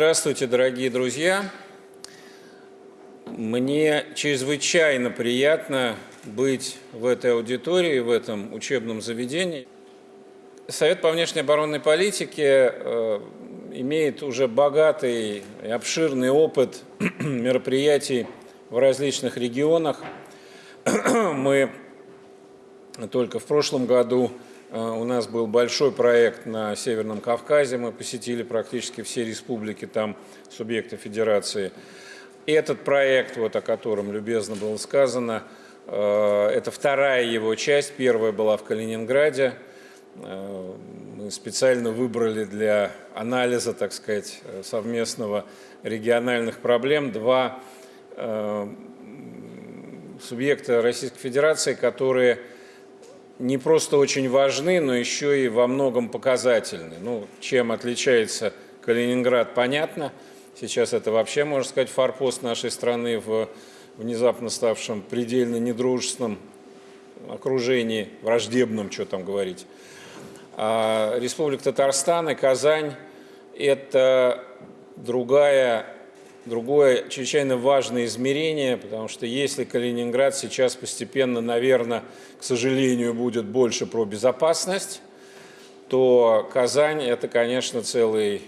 Здравствуйте, дорогие друзья! Мне чрезвычайно приятно быть в этой аудитории, в этом учебном заведении. Совет по внешней оборонной политике э, имеет уже богатый и обширный опыт мероприятий в различных регионах. Мы только в прошлом году у нас был большой проект на Северном Кавказе, мы посетили практически все республики, там субъекты федерации. Этот проект, вот о котором любезно было сказано, э, это вторая его часть, первая была в Калининграде, Э, мы специально выбрали для анализа, так сказать, совместного региональных проблем два э, субъекта Российской Федерации, которые не просто очень важны, но еще и во многом показательны. Ну, чем отличается Калининград, понятно. Сейчас это вообще, можно сказать, форпост нашей страны в внезапно ставшем предельно недружественном окружении, враждебном, что там говорить. А Республика Татарстан и Казань – это другая, другое чрезвычайно важное измерение, потому что если Калининград сейчас постепенно, наверное, к сожалению, будет больше про безопасность, то Казань – это, конечно, целый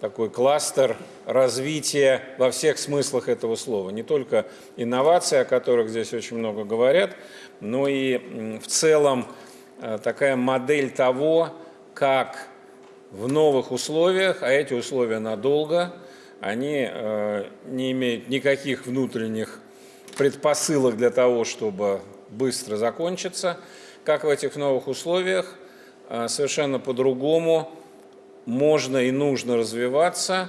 такой кластер развития во всех смыслах этого слова. Не только инновации, о которых здесь очень много говорят, но и в целом Э, такая модель того, как в новых условиях, а эти условия надолго, они э, не имеют никаких внутренних предпосылок для того, чтобы быстро закончиться, как в этих новых условиях э, совершенно по-другому можно и нужно развиваться,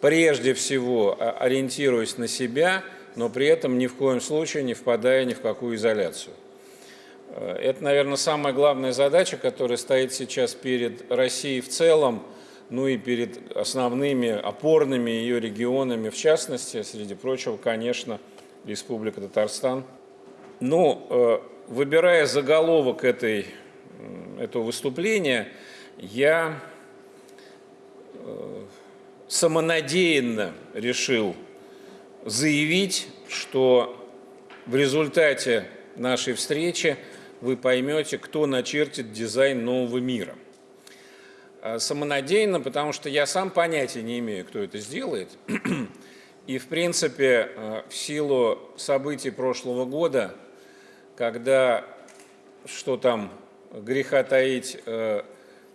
прежде всего ориентируясь на себя, но при этом ни в коем случае не впадая ни в какую изоляцию. Э, это, наверное, самая главная задача, которая стоит сейчас перед Россией в целом, ну и перед основными опорными ее регионами, в частности, среди прочего, конечно, Республика Татарстан. Ну, э, выбирая заголовок этой, этого выступления, я э, самонадеянно решил заявить, что в результате нашей встречи вы поймете, кто начертит дизайн нового мира. А, самонадеянно, потому что я сам понятия не имею, кто это сделает. И, в принципе, а, в силу событий прошлого года, когда, что там греха таить, а,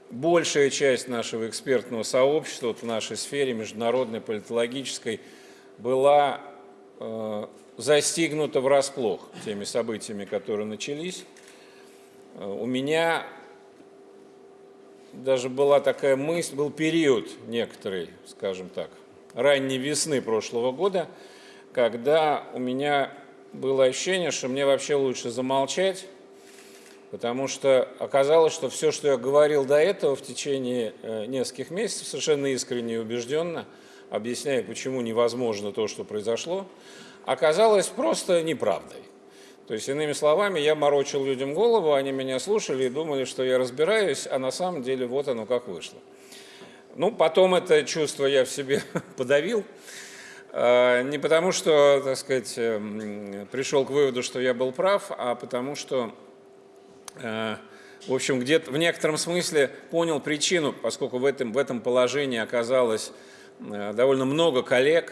большая часть нашего экспертного сообщества вот в нашей сфере, международной, политологической, была застигнута врасплох теми событиями, которые начались. Э, у меня даже была такая мысль, был период некоторый, скажем так, ранней весны прошлого года, когда у меня было ощущение, что мне вообще лучше замолчать, потому что оказалось, что все, что я говорил до этого в течение э, нескольких месяцев, совершенно искренне и убежденно, объясняя, почему невозможно то, что произошло, оказалось просто неправдой. То есть, иными словами, я морочил людям голову, они меня слушали и думали, что я разбираюсь, а на самом деле вот оно как вышло. Ну, потом это чувство я в себе подавил. А, не потому, что, так сказать, эм, пришел к выводу, что я был прав, а потому что, э, в общем, где-то в некотором смысле понял причину, поскольку в этом, в этом положении оказалось э, довольно много коллег,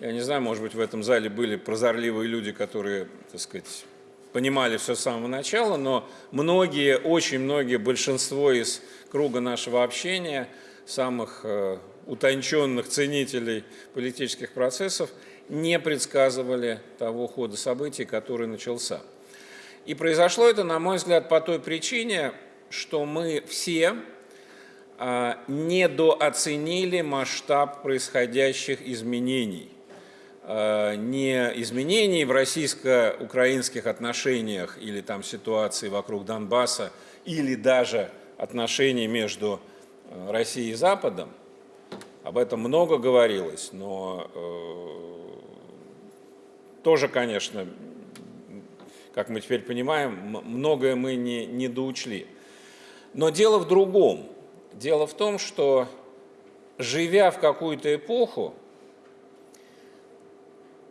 я не знаю, может быть, в этом зале были прозорливые люди, которые, так сказать, понимали все с самого начала, но многие, очень многие, большинство из круга нашего общения, самых э, утонченных ценителей политических процессов, не предсказывали того хода событий, который начался. И произошло это, на мой взгляд, по той причине, что мы все э, недооценили масштаб происходящих изменений не изменений в российско-украинских отношениях или там ситуации вокруг Донбасса, или даже отношений между э, Россией и Западом, об этом много говорилось, но э, тоже, конечно, как мы теперь понимаем, многое мы не, не доучли. Но дело в другом. Дело в том, что живя в какую-то эпоху,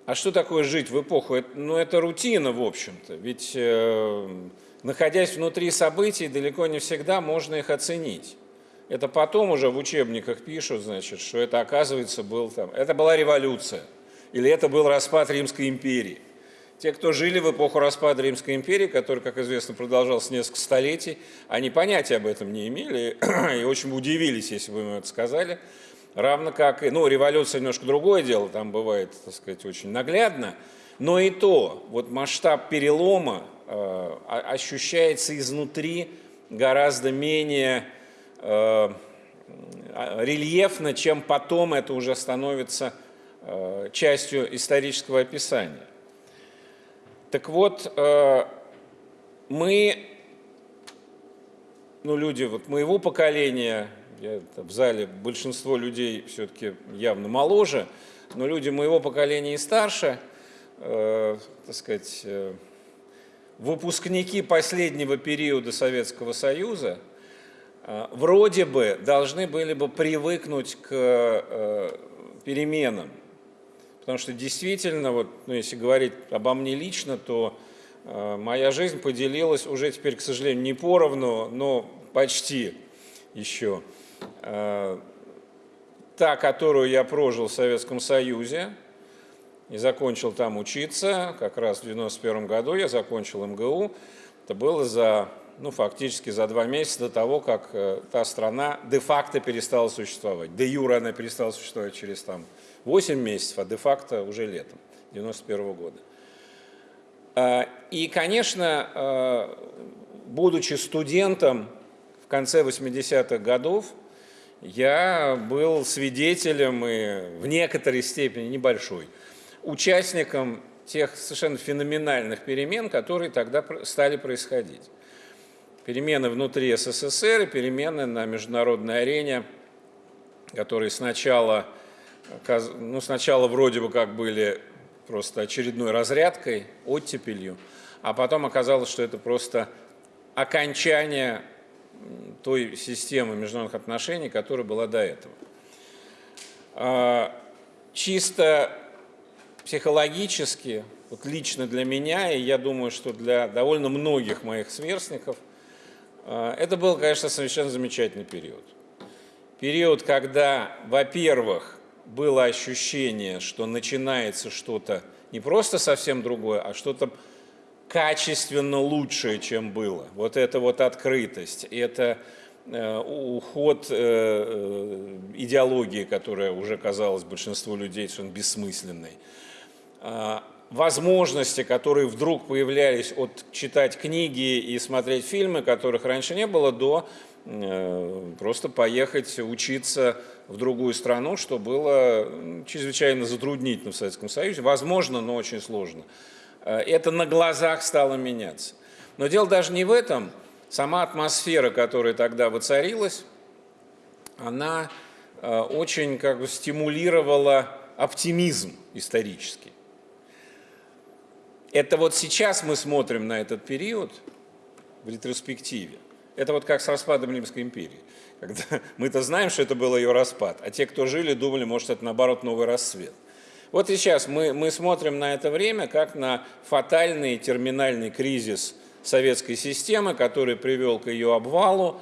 а что такое жить в эпоху? Ну, это рутина, в общем-то. Ведь, э, находясь внутри событий, далеко не всегда можно их оценить. Это потом уже в учебниках пишут, значит, что это, оказывается, был там... Это была революция. Или это был распад Римской империи. Те, кто жили в эпоху распада Римской империи, который, как известно, продолжался несколько столетий, они понятия об этом не имели и очень удивились, если бы им это сказали. Равно как и, ну, революция немножко другое дело, там бывает, так сказать, очень наглядно, но и то, вот масштаб перелома э, ощущается изнутри гораздо менее э, рельефно, чем потом это уже становится э, частью исторического описания. Так вот, э, мы, ну, люди вот моего поколения, я, в зале большинство людей все-таки явно моложе, но люди моего поколения и старше, э, так сказать, э, выпускники последнего периода Советского Союза, э, вроде бы должны были бы привыкнуть к э, переменам. Потому что действительно, вот, ну, если говорить обо мне лично, то э, моя жизнь поделилась уже теперь, к сожалению, не поровну, но почти еще. Э, та, которую я прожил в Советском Союзе и закончил там учиться, как раз в 91 году я закончил МГУ, это было за, ну, фактически за два месяца до того, как э, та страна де-факто перестала существовать. Де-юра она перестала существовать через там 8 месяцев, а де-факто уже летом 91 года. Э, и, конечно, будучи студентом в конце 80-х годов, я был свидетелем и в некоторой степени небольшой участником тех совершенно феноменальных перемен, которые тогда стали происходить. Перемены внутри СССР и перемены на международной арене, которые сначала, ну, сначала вроде бы как были просто очередной разрядкой, оттепелью, а потом оказалось, что это просто окончание той системы международных отношений, которая была до этого. А, чисто психологически, вот лично для меня, и я думаю, что для довольно многих моих сверстников, а, это был, конечно, совершенно замечательный период. Период, когда, во-первых, было ощущение, что начинается что-то не просто совсем другое, а что-то качественно лучшее, чем было. Вот эта вот открытость, это э, уход э, э, идеологии, которая уже казалась большинству людей совершенно бессмысленной. А, возможности, которые вдруг появлялись от читать книги и смотреть фильмы, которых раньше не было, до просто поехать учиться в другую страну, что было чрезвычайно затруднительно в Советском Союзе. Возможно, но очень сложно. Э, это на глазах стало меняться. Но дело даже не в этом. Сама атмосфера, которая тогда воцарилась, она э, очень как бы стимулировала оптимизм исторический. Это вот сейчас мы смотрим на этот период в ретроспективе. Это вот как с распадом Римской империи. Когда мы-то знаем, что это был ее распад, а те, кто жили, думали, может, это наоборот новый расцвет. Вот и сейчас мы, мы смотрим на это время как на фатальный терминальный кризис советской системы, который привел к ее обвалу,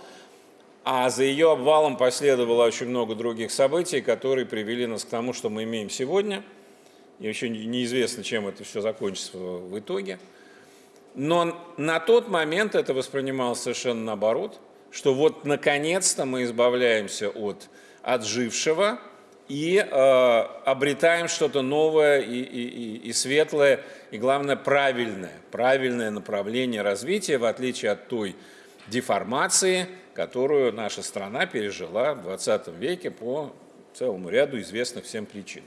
а за ее обвалом последовало очень много других событий, которые привели нас к тому, что мы имеем сегодня. И еще неизвестно, чем это все закончится в итоге. Но на тот момент это воспринималось совершенно наоборот, что вот наконец-то мы избавляемся от отжившего, и э, обретаем что-то новое и, и, и светлое, и главное правильное, правильное направление развития, в отличие от той деформации, которую наша страна пережила в 20 веке по целому ряду известных всем причин.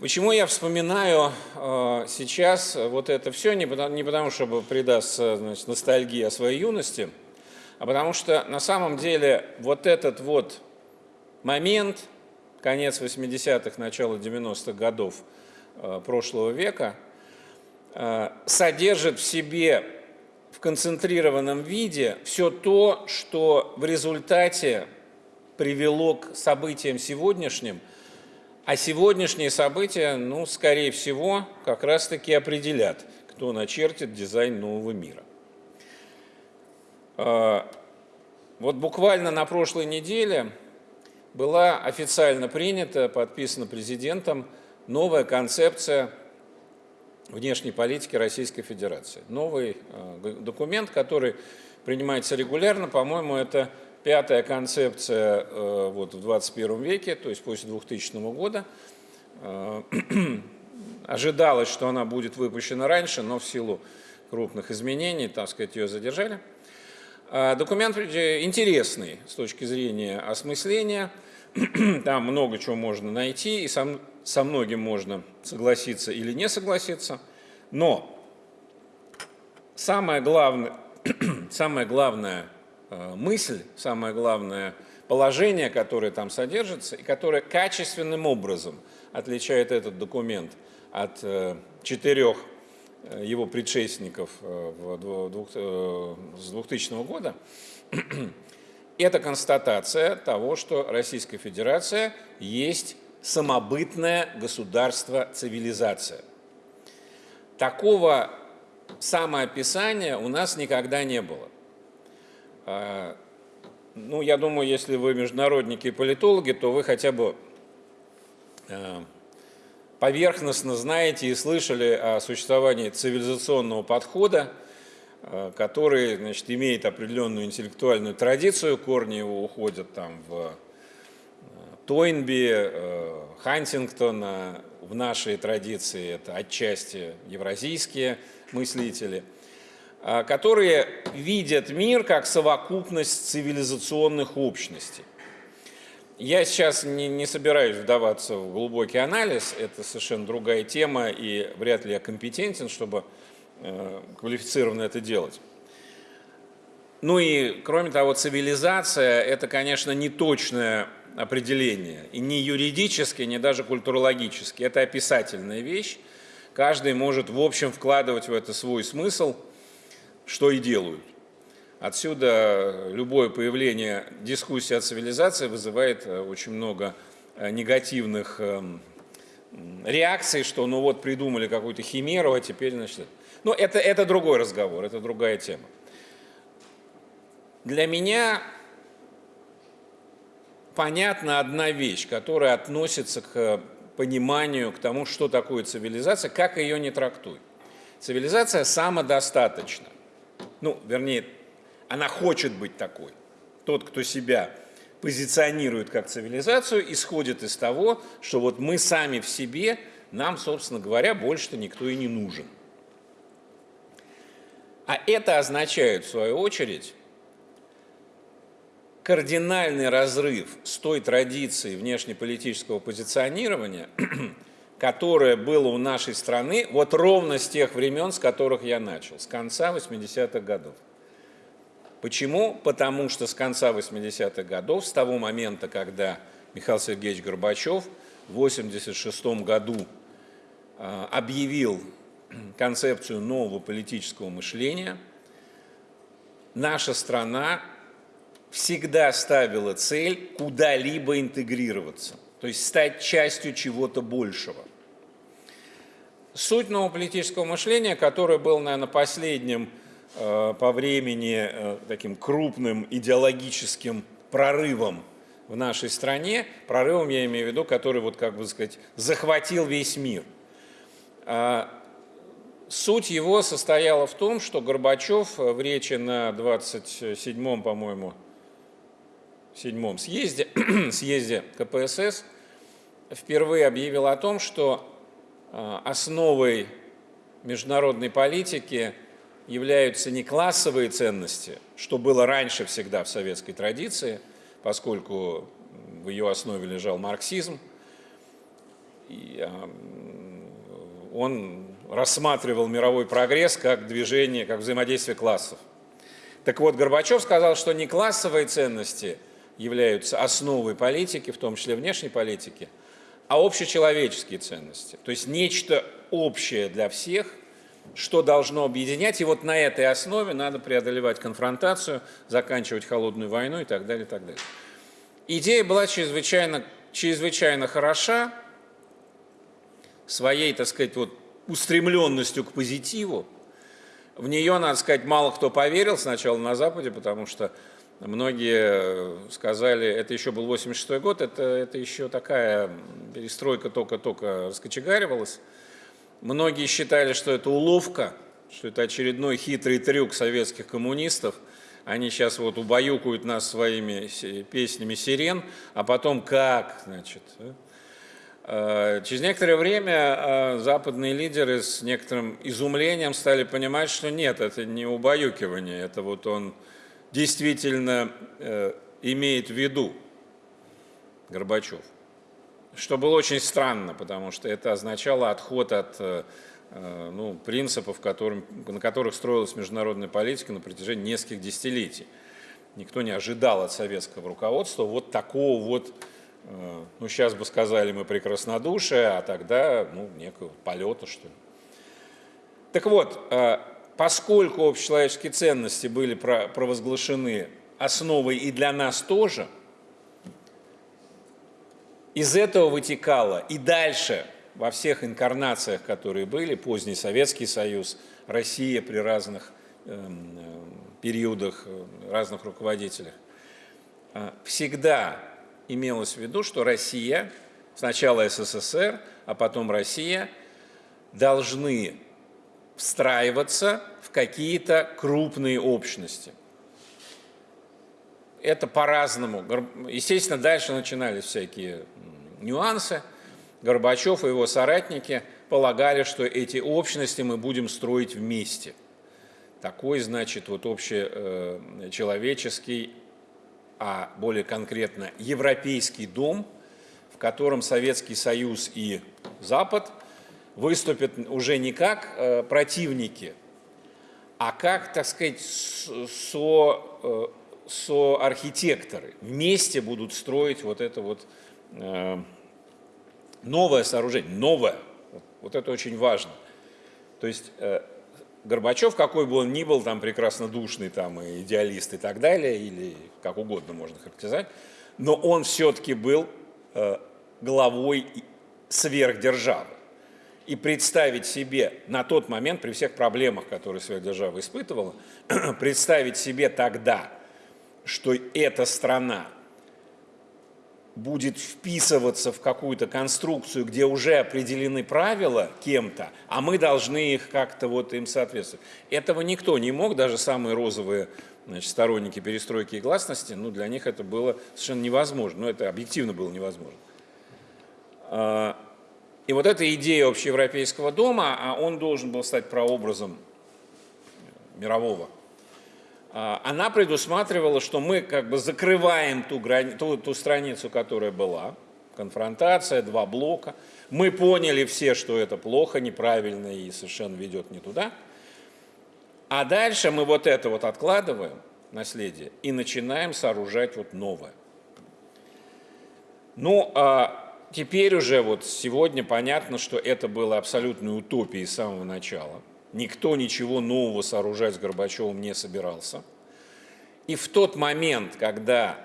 Почему я вспоминаю э, сейчас вот это все, не потому, не потому чтобы предаться значит, ностальгии о своей юности, а потому что на самом деле вот этот вот момент, конец 80-х, начало 90-х годов э, прошлого века, э, содержит в себе в концентрированном виде все то, что в результате привело к событиям сегодняшним, а сегодняшние события, ну, скорее всего, как раз-таки определят, кто начертит дизайн нового мира. А, вот буквально на прошлой неделе была официально принята, подписана президентом новая концепция внешней политики Российской Федерации. Новый э, документ, который принимается регулярно, по-моему, это пятая концепция э, вот, в 21 веке, то есть после 2000 года. Э, ожидалось, что она будет выпущена раньше, но в силу крупных изменений, так сказать, ее задержали. Документ интересный с точки зрения осмысления. Там много чего можно найти, и сам, со многим можно согласиться или не согласиться, но самое главное, самая главная э, мысль, самое главное положение, которое там содержится, и которое качественным образом отличает этот документ от э, четырех э, его предшественников с 2000 года, это констатация того, что Российская Федерация есть самобытное государство-цивилизация. Такого самоописания у нас никогда не было. А, ну, я думаю, если вы международники и политологи, то вы хотя бы а, поверхностно знаете и слышали о существовании цивилизационного подхода, который значит, имеет определенную интеллектуальную традицию, корни его уходят там в Тойнби, э, Хантингтона, в нашей традиции это отчасти евразийские мыслители, которые видят мир как совокупность цивилизационных общностей. Я сейчас не, не собираюсь вдаваться в глубокий анализ, это совершенно другая тема, и вряд ли я компетентен, чтобы э, квалифицированно это делать. Ну и, кроме того, цивилизация – это, конечно, не точная определение. И не юридически, не даже культурологически. Это описательная вещь. Каждый может, в общем, вкладывать в это свой смысл, что и делают. Отсюда любое появление дискуссии о цивилизации вызывает э, очень много э, негативных эм, реакций, что ну вот придумали какую-то химеру, а теперь, значит... Но это, это другой разговор, это другая тема. Для меня понятна одна вещь, которая относится к пониманию, к тому, что такое цивилизация, как ее не трактуй. Цивилизация самодостаточна. Ну, вернее, она хочет быть такой. Тот, кто себя позиционирует как цивилизацию, исходит из того, что вот мы сами в себе, нам, собственно говоря, больше-то никто и не нужен. А это означает, в свою очередь, кардинальный разрыв с той традицией внешнеполитического позиционирования, которое было у нашей страны вот ровно с тех времен, с которых я начал, с конца 80-х годов. Почему? Потому что с конца 80-х годов, с того момента, когда Михаил Сергеевич Горбачев в 1986 году а, объявил концепцию нового политического мышления, наша страна всегда ставила цель куда-либо интегрироваться, то есть стать частью чего-то большего. Суть нового политического мышления, которое было, наверное, последним э, по времени э, таким крупным идеологическим прорывом в нашей стране, прорывом я имею в виду, который, вот, как бы сказать, захватил весь мир. Суть его состояла в том, что Горбачев в речи на 27-м, по-моему, седьмом съезде, съезде КПСС впервые объявил о том, что а, основой международной политики являются не классовые ценности, что было раньше всегда в советской традиции, поскольку в ее основе лежал марксизм, и а, он рассматривал мировой прогресс как движение, как взаимодействие классов. Так вот, Горбачев сказал, что не классовые ценности – являются основой политики, в том числе внешней политики, а общечеловеческие ценности. То есть нечто общее для всех, что должно объединять. И вот на этой основе надо преодолевать конфронтацию, заканчивать холодную войну и так далее, и так далее. Идея была чрезвычайно, чрезвычайно хороша, своей, так сказать, вот устремленностью к позитиву. В нее, надо сказать, мало кто поверил сначала на Западе, потому что многие сказали, это еще был 86 год, это, это еще такая перестройка только-только раскочегаривалась. Многие считали, что это уловка, что это очередной хитрый трюк советских коммунистов – они сейчас вот убаюкают нас своими песнями сирен, а потом как, значит. Через некоторое время э, западные лидеры с некоторым изумлением стали понимать, что нет, это не убаюкивание, это вот он действительно э, имеет в виду Горбачев. Что было очень странно, потому что это означало отход от Э, ну, принципов, которым, на которых строилась международная политика на протяжении нескольких десятилетий. Никто не ожидал от советского руководства вот такого вот, э, ну, сейчас бы сказали мы прекраснодушия, а тогда, ну, некого полета, что ли. Так вот, э, поскольку общечеловеческие ценности были провозглашены основой и для нас тоже, из этого вытекало и дальше во всех инкарнациях, которые были, поздний Советский Союз, Россия при разных эм, э, периодах, разных руководителях, э, всегда имелось в виду, что Россия, сначала СССР, а потом Россия, должны встраиваться в какие-то крупные общности. Это по-разному. Естественно, дальше начинались всякие нюансы – Горбачев и его соратники полагали, что эти общности мы будем строить вместе. Такой, значит, вот общечеловеческий, а более конкретно европейский дом, в котором Советский Союз и Запад выступят уже не как э, противники, а как, так сказать, со, э, со архитекторы. Вместе будут строить вот это вот э, новое сооружение, новое. Вот это очень важно. То есть Горбачев, какой бы он ни был, там прекрасно душный, там и идеалист и так далее, или как угодно можно характеризовать, но он все-таки был э, главой сверхдержавы. И представить себе на тот момент, при всех проблемах, которые сверхдержава испытывала, представить себе тогда, что эта страна будет вписываться в какую-то конструкцию, где уже определены правила кем-то, а мы должны их как-то вот им соответствовать. Этого никто не мог, даже самые розовые значит, сторонники перестройки и гласности, ну, для них это было совершенно невозможно, ну, это объективно было невозможно. А, и вот эта идея общеевропейского дома, а он должен был стать прообразом мирового она предусматривала, что мы как бы закрываем ту, грани... ту, ту страницу, которая была, конфронтация, два блока. Мы поняли все, что это плохо, неправильно и совершенно ведет не туда. А дальше мы вот это вот откладываем, наследие, и начинаем сооружать вот новое. Ну, а теперь уже вот сегодня понятно, что это было абсолютной утопией с самого начала – Никто ничего нового сооружать с Горбачевым не собирался. И в тот момент, когда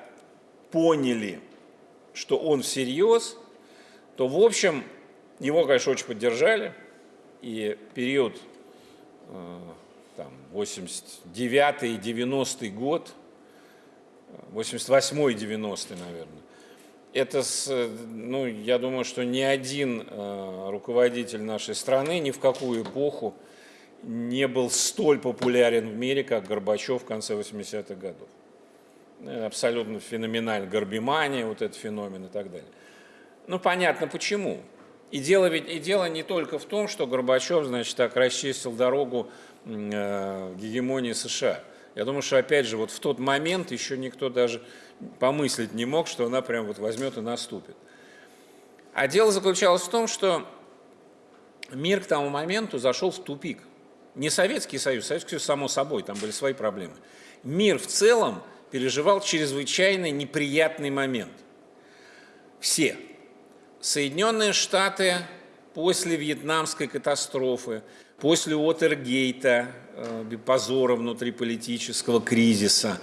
поняли, что он всерьез, то, в общем, его, конечно, очень поддержали. И период э, там, 89-й, 90-й год, 88-й, 90-й, наверное, это, ну, я думаю, что ни один э, руководитель нашей страны ни в какую эпоху не был столь популярен в мире, как Горбачев в конце 80-х годов. Э, абсолютно феноменально. Горбимания, вот этот феномен и так далее. Ну, понятно почему. И дело, ведь, и дело не только в том, что Горбачев, значит, так расчистил дорогу э, гегемонии США. Я думаю, что, опять же, вот в тот момент еще никто даже помыслить не мог, что она прям вот возьмет и наступит. А дело заключалось в том, что мир к тому моменту зашел в тупик. Не Советский Союз, Советский Союз само собой, там были свои проблемы. Мир в целом переживал чрезвычайно неприятный момент. Все. Соединенные Штаты после вьетнамской катастрофы, после Уотергейта, э, позора внутриполитического кризиса,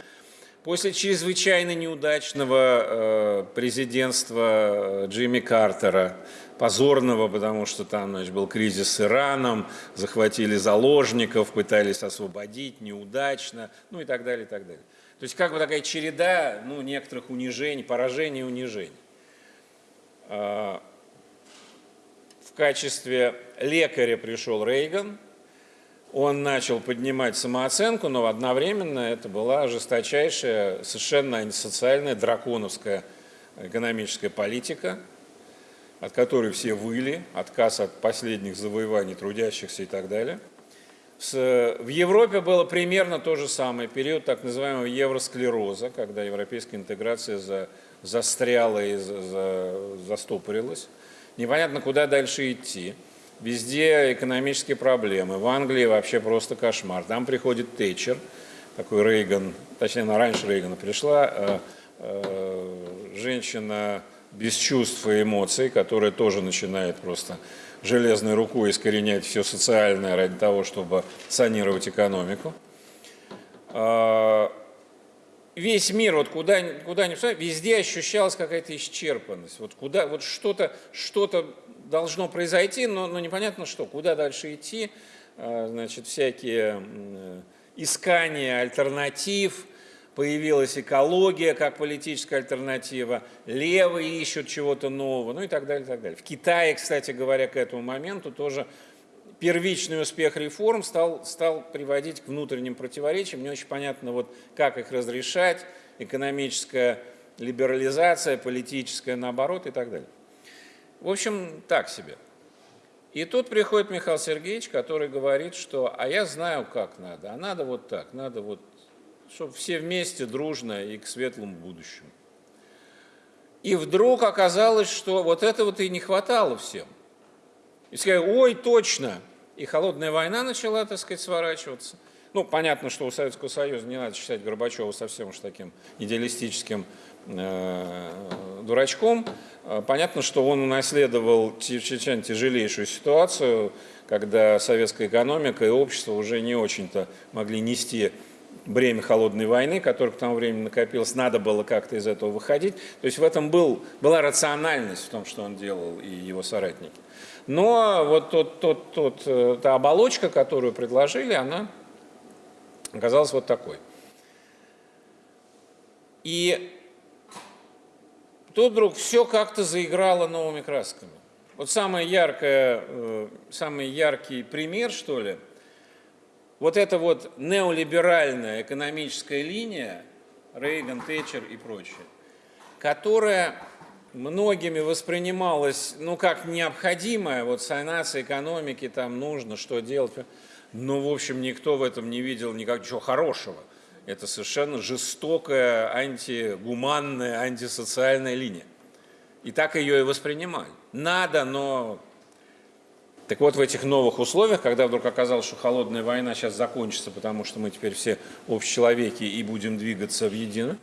После чрезвычайно неудачного э, президентства э, Джимми Картера, позорного, потому что там значит, был кризис с Ираном, захватили заложников, пытались освободить, неудачно, ну и так далее, и так далее. То есть как бы такая череда ну, некоторых унижений, поражений и унижений. А, в качестве лекаря пришел Рейган, он начал поднимать самооценку, но одновременно это была жесточайшая, совершенно антисоциальная, драконовская экономическая политика, от которой все выли, отказ от последних завоеваний трудящихся и так далее. В Европе было примерно то же самое, период так называемого евросклероза, когда европейская интеграция за, застряла и за, за, застопорилась. Непонятно, куда дальше идти. Везде экономические проблемы. В Англии вообще просто кошмар. Там приходит Тэтчер, такой Рейган, точнее, она раньше Рейгана пришла, э, э, женщина без чувств и эмоций, которая тоже начинает просто железной рукой искоренять все социальное ради того, чтобы санировать экономику. Э, весь мир, вот куда, куда ни везде ощущалась какая-то исчерпанность. Вот куда, вот что-то, что-то должно произойти, но, но непонятно что, куда дальше идти, а, значит, всякие искания альтернатив, появилась экология как политическая альтернатива, левые ищут чего-то нового, ну и так далее, и так далее. В Китае, кстати говоря, к этому моменту тоже первичный успех реформ стал, стал приводить к внутренним противоречиям. Не очень понятно, вот, как их разрешать, экономическая либерализация, политическая наоборот и так далее. В общем, так себе. И тут приходит Михаил Сергеевич, который говорит, что «а я знаю, как надо, а надо вот так, надо вот, чтобы все вместе дружно и к светлому будущему». И вдруг оказалось, что вот этого и не хватало всем. И сказали, ой, точно. И холодная война начала, так сказать, сворачиваться. Ну, понятно, что у Советского Союза не надо считать Горбачева совсем уж таким идеалистическим э, дурачком. Э, понятно, что он унаследовал чрезвычайно тяжелейшую ситуацию, когда советская экономика и общество уже не очень-то могли нести бремя холодной войны, которое к тому времени накопилось, надо было как-то из этого выходить. То есть в этом был, была рациональность в том, что он делал и его соратники. Но вот тот, тот, тот, э, та оболочка, которую предложили, она оказалась вот такой. И тут вдруг все как-то заиграло новыми красками. Вот самое яркое, э, самый яркий пример, что ли, вот эта вот неолиберальная экономическая линия, Рейган, Тэтчер и прочее, которая многими воспринималась, ну, как необходимая, вот санация экономики, там нужно, что делать. Но, в общем, никто в этом не видел никакого хорошего. Это совершенно жестокая, антигуманная, антисоциальная линия. И так ее и воспринимали. Надо, но... Так вот, в этих новых условиях, когда вдруг оказалось, что холодная война сейчас закончится, потому что мы теперь все общечеловеки и будем двигаться в едино,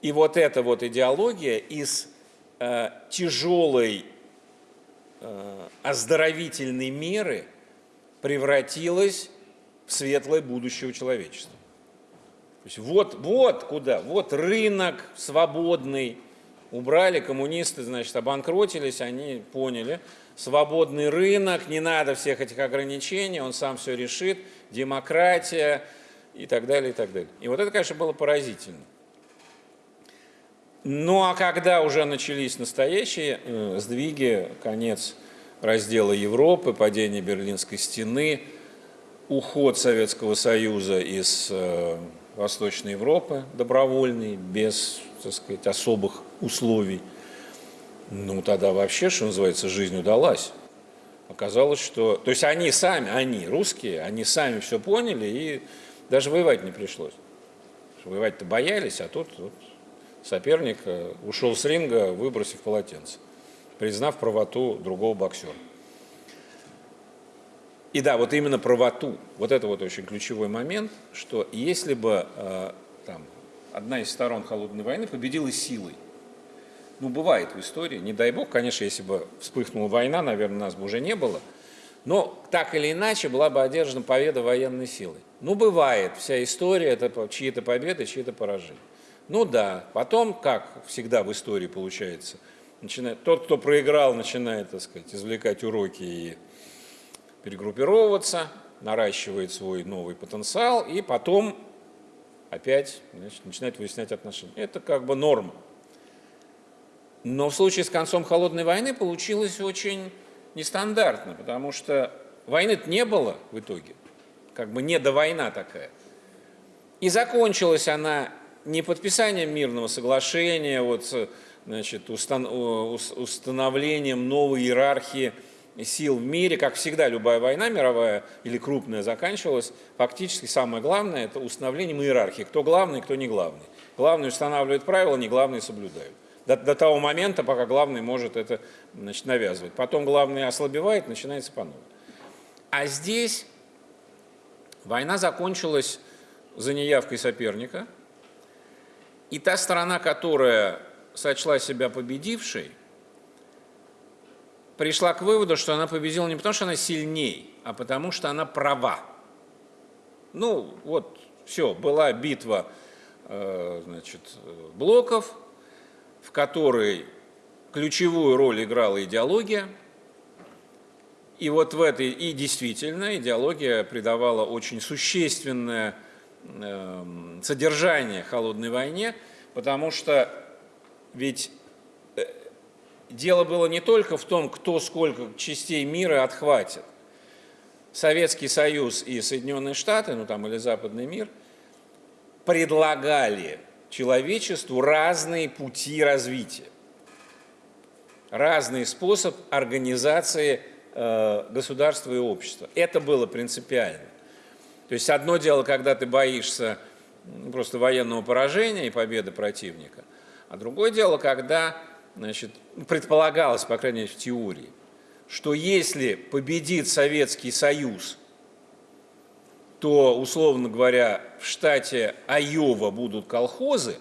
и вот эта вот идеология из э, тяжелой э, оздоровительной меры превратилась в светлое будущее человечества. То есть вот, вот куда, вот рынок свободный, убрали коммунисты, значит, обанкротились, они поняли, свободный рынок, не надо всех этих ограничений, он сам все решит, демократия и так далее, и так далее. И вот это, конечно, было поразительно. Ну а когда уже начались настоящие э, сдвиги, конец раздела Европы, падение Берлинской стены, уход Советского Союза из э, Восточной Европы добровольный, без, так сказать, особых условий, ну тогда вообще, что называется, жизнь удалась. Оказалось, что... То есть они сами, они, русские, они сами все поняли, и даже воевать не пришлось. Воевать-то боялись, а тут вот, соперник э, ушел с ринга, выбросив полотенце, признав правоту другого боксера. И да, вот именно правоту, вот это вот очень ключевой момент, что если бы э, там, одна из сторон холодной войны победила силой, ну бывает в истории, не дай бог, конечно, если бы вспыхнула война, наверное, нас бы уже не было, Но так или иначе была бы одержана победа военной силы. Ну, бывает, вся история – это чьи-то победы, чьи-то поражения. Ну да, потом, как всегда в истории получается, начинает, тот, кто проиграл, начинает, так сказать, извлекать уроки и перегруппировываться, наращивает свой новый потенциал, и потом опять значит, начинает выяснять отношения. Это как бы норма. Но в случае с концом холодной войны получилось очень нестандартно, потому что войны не было в итоге, как бы не до война такая. И закончилась она не подписанием мирного соглашения, вот, значит, устан установлением новой иерархии сил в мире, как всегда любая война мировая или крупная заканчивалась, фактически самое главное – это установлением иерархии, кто главный, кто не главный. Главный устанавливает правила, не главные соблюдают. До, до того момента, пока главный может это значит, навязывать. Потом главный ослабевает, начинается по новой. А здесь война закончилась за неявкой соперника – и та сторона, которая сочла себя победившей, пришла к выводу, что она победила не потому, что она сильней, а потому, что она права. Ну, вот, все, была битва э, значит, блоков, в которой ключевую роль играла идеология. И вот в этой, и действительно, идеология придавала очень существенное Эм, содержание холодной войне, потому что ведь э, дело было не только в том, кто сколько частей мира отхватит. Советский Союз и Соединенные Штаты, ну там или Западный мир, предлагали человечеству разные пути развития, разный способ организации э, государства и общества. Это было принципиально. То есть одно дело, когда ты боишься просто военного поражения и победы противника, а другое дело, когда значит, предполагалось, по крайней мере в теории, что если победит Советский Союз, то, условно говоря, в штате Айова будут колхозы,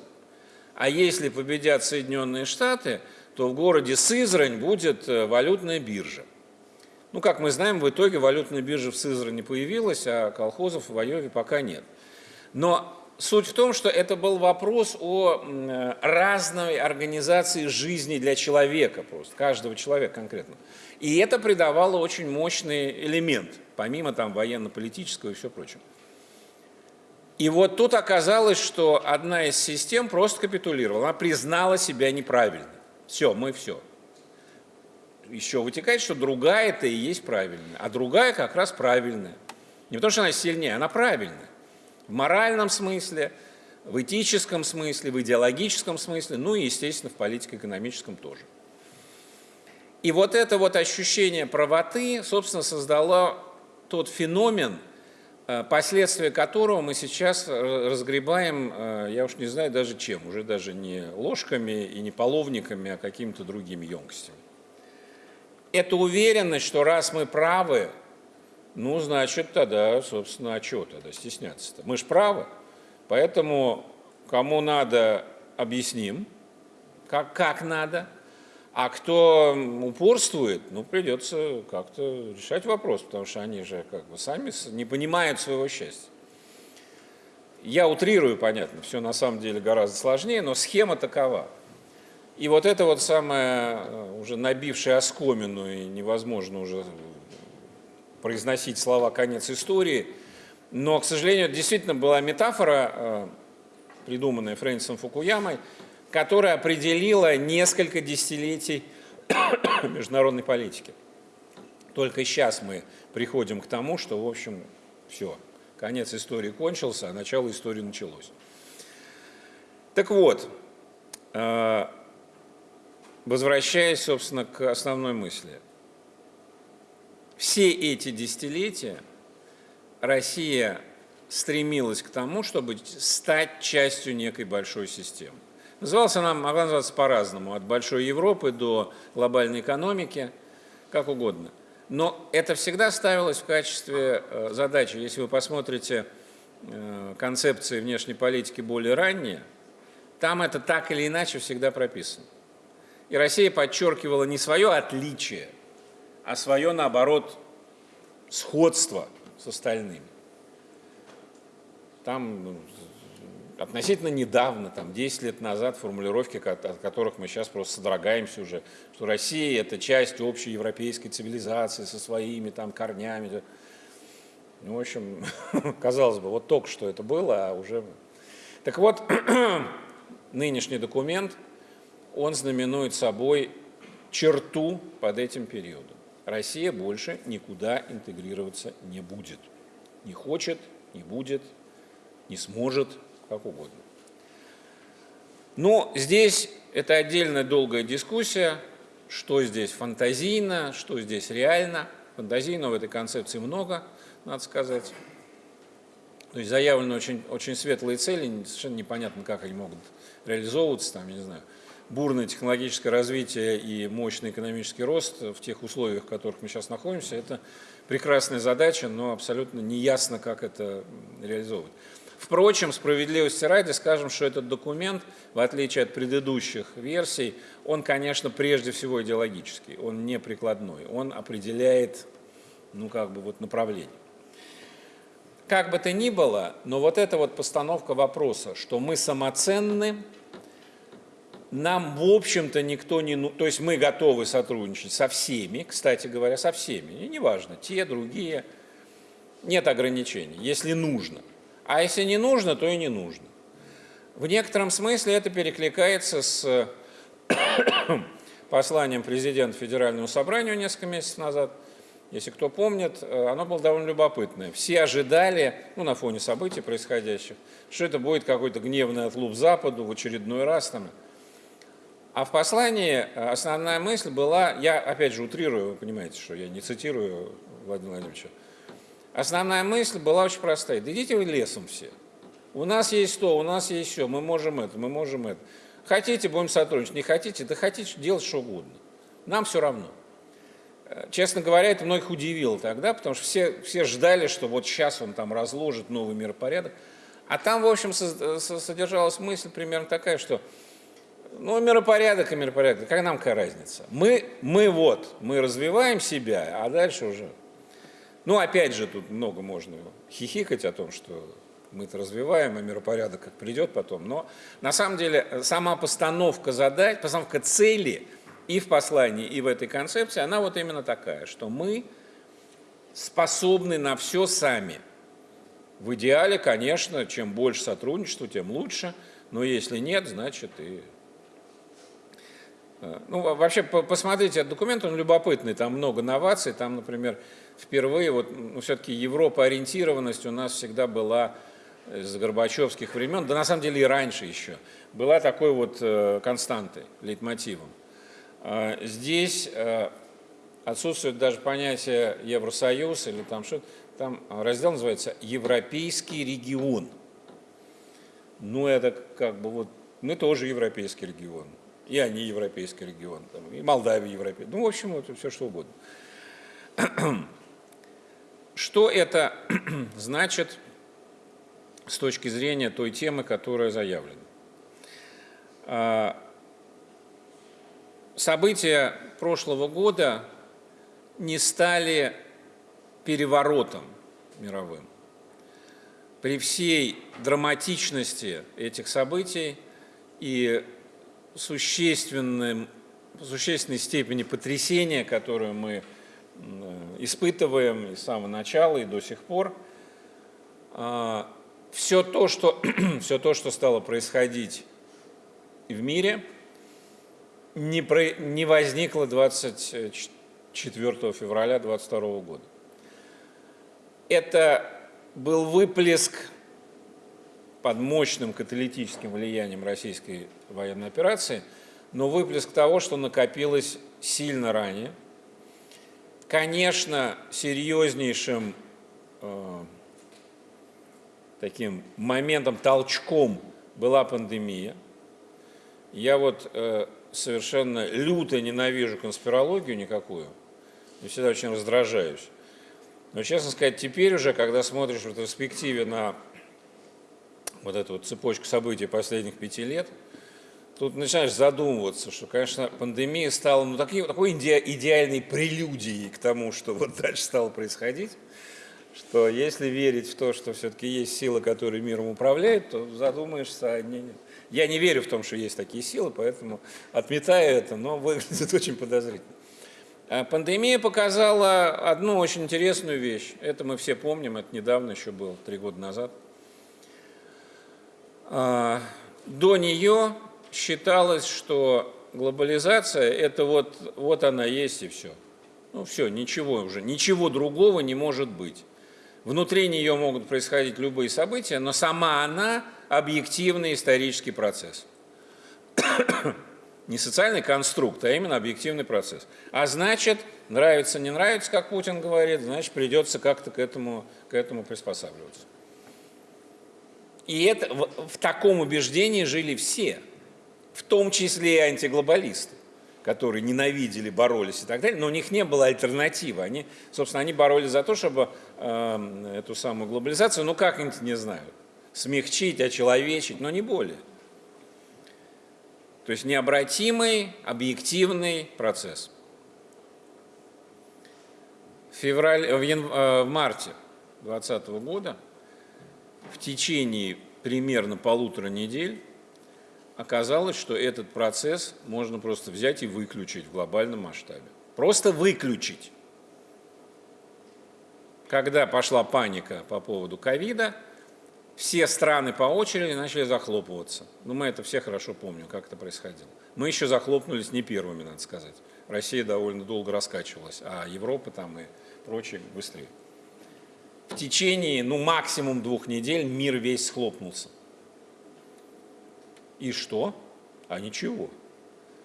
а если победят Соединенные Штаты, то в городе Сызрань будет э, валютная биржа. Ну, как мы знаем, в итоге валютная биржа в Сызрани появилась, а колхозов в Айове пока нет. Но суть в том, что это был вопрос о разной организации жизни для человека, просто каждого человека конкретно. И это придавало очень мощный элемент, помимо там военно-политического и все прочее. И вот тут оказалось, что одна из систем просто капитулировала, она признала себя неправильной. Все, мы все еще вытекает, что другая это и есть правильная, а другая как раз правильная. Не потому что она сильнее, она правильная. В моральном смысле, в этическом смысле, в идеологическом смысле, ну и, естественно, в политико-экономическом тоже. И вот это вот ощущение правоты, собственно, создало тот феномен, последствия которого мы сейчас разгребаем, э, я уж не знаю даже чем, уже даже не ложками и не половниками, а какими-то другими емкостями это уверенность, что раз мы правы, ну, значит, тогда, собственно, а что тогда стесняться-то? Мы же правы. Поэтому кому надо, объясним, как, как надо. А кто упорствует, ну, придется как-то решать вопрос, потому что они же как бы сами не понимают своего счастья. Я утрирую, понятно, все на самом деле гораздо сложнее, но схема такова – и вот это вот самое, э, уже набившее оскомину и невозможно уже произносить слова «конец истории», но, к сожалению, это действительно была метафора, э, придуманная Фрэнсисом Фукуямой, которая определила несколько десятилетий международной политики. Только сейчас мы приходим к тому, что, в общем, все, конец истории кончился, а начало истории началось. Так вот, э, Возвращаясь, собственно, к основной мысли. Все эти десятилетия Россия стремилась к тому, чтобы стать частью некой большой системы. Назывался она, могла называться по-разному, от большой Европы до глобальной экономики, как угодно. Но это всегда ставилось в качестве э, задачи. Если вы посмотрите э, концепции внешней политики более ранние, там это так или иначе всегда прописано. И Россия подчеркивала не свое отличие, а свое, наоборот, сходство с остальными. Там ну, относительно недавно, там 10 лет назад, формулировки, от которых мы сейчас просто содрогаемся уже, что Россия – это часть общей европейской цивилизации со своими там корнями. Ну, в общем, казалось бы, вот только что это было, а уже... Так вот, нынешний документ, он знаменует собой черту под этим периодом. Россия больше никуда интегрироваться не будет. Не хочет, не будет, не сможет, как угодно. Но здесь это отдельная долгая дискуссия, что здесь фантазийно, что здесь реально. Фантазийно в этой концепции много, надо сказать. То есть заявлены очень, очень светлые цели, совершенно непонятно, как они могут реализовываться, там, я не знаю, бурное технологическое развитие и мощный экономический рост в тех условиях, в которых мы сейчас находимся, это прекрасная задача, но абсолютно неясно, как это реализовывать. Впрочем, справедливости ради скажем, что этот документ, в отличие от предыдущих версий, он, конечно, прежде всего идеологический, он не прикладной, он определяет, ну, как бы вот направление. Как бы то ни было, но вот эта вот постановка вопроса, что мы самоценны, нам, в общем-то, никто не... Ну, то есть мы готовы сотрудничать со всеми, кстати говоря, со всеми, и неважно, те, другие, нет ограничений, если нужно. А если не нужно, то и не нужно. В некотором смысле это перекликается с посланием президента Федеральному собранию несколько месяцев назад. Если кто помнит, э, оно было довольно любопытное. Все ожидали, ну, на фоне событий происходящих, что это будет какой-то гневный отлуп Западу в очередной раз. Там, а в послании э, основная мысль была, я опять же утрирую, вы понимаете, что я не цитирую Владимира Владимировича, основная мысль была очень простая. Да идите вы лесом все. У нас есть то, у нас есть все, мы можем это, мы можем это. Хотите, будем сотрудничать, не хотите, да хотите делать что угодно. Нам все равно. Э, честно говоря, это многих удивило тогда, потому что все, все ждали, что вот сейчас он там разложит новый миропорядок. А там, в общем, содержалась мысль примерно такая, что ну, миропорядок и миропорядок, как нам какая разница? Мы, мы вот, мы развиваем себя, а дальше уже... Ну, опять же, тут много можно хихикать о том, что мы-то развиваем, а миропорядок как придет потом. Но на самом деле сама постановка задач, постановка цели и в послании, и в этой концепции, она вот именно такая, что мы способны на все сами. В идеале, конечно, чем больше сотрудничества, тем лучше, но если нет, значит и Э, ну, вообще, посмотрите, документ, он любопытный, там много новаций, там, например, впервые, вот, ну, все-таки Европа-ориентированность у нас всегда была с Горбачевских времен, да на самом деле и раньше еще, была такой вот э, константой, лейтмотивом. Э, здесь э, отсутствует даже понятие Евросоюз или там что-то, там раздел называется «Европейский регион». Ну, это как бы вот, мы тоже европейский регион и они европейский регион, там, и Молдавия европейский, ну, в общем, это все что угодно. Что это значит с точки зрения той темы, которая заявлена? А, события прошлого года не стали переворотом мировым. При всей драматичности этих событий и существенным, существенной степени потрясения, которую мы испытываем и с самого начала, и до сих пор, а, все то, что, все то, что стало происходить в мире, не, про, не возникло 24 февраля 2022 года. Это был выплеск под мощным каталитическим влиянием российской военной операции, но выплеск того, что накопилось сильно ранее. Конечно, серьезнейшим э, таким моментом, толчком была пандемия. Я вот э, совершенно люто ненавижу конспирологию никакую, и всегда очень раздражаюсь. Но, честно сказать, теперь уже, когда смотришь в ретроспективе на вот эту вот цепочку событий последних пяти лет, тут начинаешь задумываться, что, конечно, пандемия стала ну, такой, такой идеальной прелюдией к тому, что вот дальше стало происходить, что если верить в то, что все-таки есть сила, которая миром управляет, то задумаешься, а не, я не верю в том, что есть такие силы, поэтому отметаю это, но выглядит очень подозрительно. А пандемия показала одну очень интересную вещь. Это мы все помним, это недавно еще было, три года назад. А, до нее считалось, что глобализация – это вот, вот она есть и все. Ну все, ничего уже, ничего другого не может быть. Внутри нее могут происходить любые события, но сама она – объективный исторический процесс не социальный конструкт, а именно объективный процесс. А значит, нравится, не нравится, как Путин говорит, значит, придется как-то к этому, к этому приспосабливаться. И это, в, в таком убеждении жили все, в том числе и антиглобалисты, которые ненавидели, боролись и так далее, но у них не было альтернативы. Они, собственно, они боролись за то, чтобы э, эту самую глобализацию, ну как-нибудь, не знаю, смягчить, очеловечить, но не более. То есть необратимый, объективный процесс. В, феврале, в, ян, э, в марте 2020 года в течение примерно полутора недель оказалось, что этот процесс можно просто взять и выключить в глобальном масштабе. Просто выключить. Когда пошла паника по поводу ковида, все страны по очереди начали захлопываться. Ну, мы это все хорошо помним, как это происходило. Мы еще захлопнулись не первыми, надо сказать. Россия довольно долго раскачивалась, а Европа там и прочие быстрее. В течение, ну, максимум двух недель мир весь схлопнулся. И что? А ничего.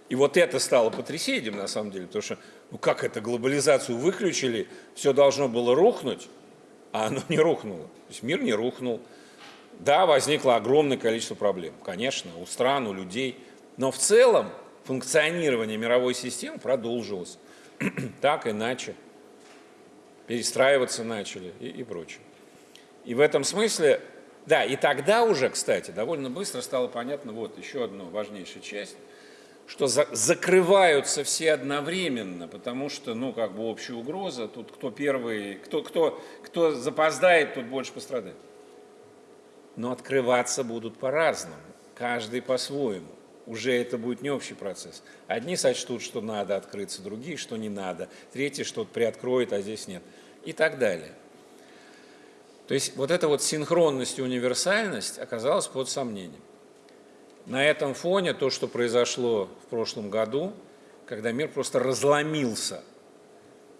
И вот это стало потрясением, на самом деле, потому что, ну как это, глобализацию выключили, все должно было рухнуть, а оно не рухнуло. То есть мир не рухнул, да, возникло огромное количество проблем, конечно, у стран, у людей, но в целом функционирование мировой системы продолжилось. так, иначе. Перестраиваться начали и, и прочее. И в этом смысле, да, и тогда уже, кстати, довольно быстро стало понятно, вот еще одна важнейшая часть, что за, закрываются все одновременно, потому что, ну, как бы общая угроза, тут кто первый, кто, кто, кто запоздает, тот больше пострадает но открываться будут по-разному, каждый по-своему. Уже это будет не общий процесс. Одни сочтут, что надо открыться, другие, что не надо, третьи что-то приоткроет, а здесь нет, и так далее. То есть вот эта вот синхронность и универсальность оказалась под сомнением. На этом фоне то, что произошло в прошлом году, когда мир просто разломился,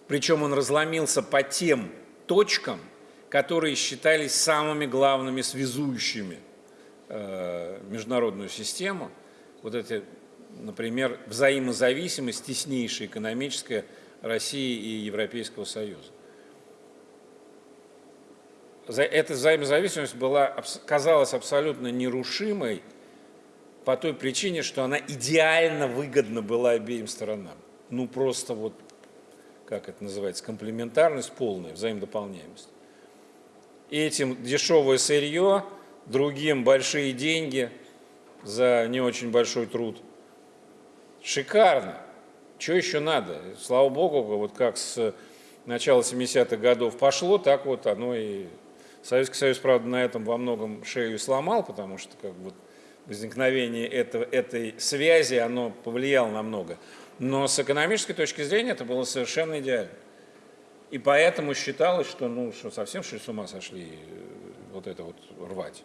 причем он разломился по тем точкам, которые считались самыми главными связующими э, международную систему. Вот эти, например, взаимозависимость теснейшая экономическая России и Европейского Союза. Эта взаимозависимость была, казалась абсолютно нерушимой по той причине, что она идеально выгодна была обеим сторонам. Ну просто вот, как это называется, комплементарность полная, взаимодополняемость этим дешевое сырье, другим большие деньги за не очень большой труд. Шикарно. Что еще надо? Слава Богу, вот как с начала 70-х годов пошло, так вот оно и... Советский Союз, правда, на этом во многом шею сломал, потому что как бы возникновение этого, этой связи, оно повлияло на много. Но с экономической точки зрения это было совершенно идеально. И поэтому считалось, что, ну, что совсем что с ума сошли э, вот это вот рвать.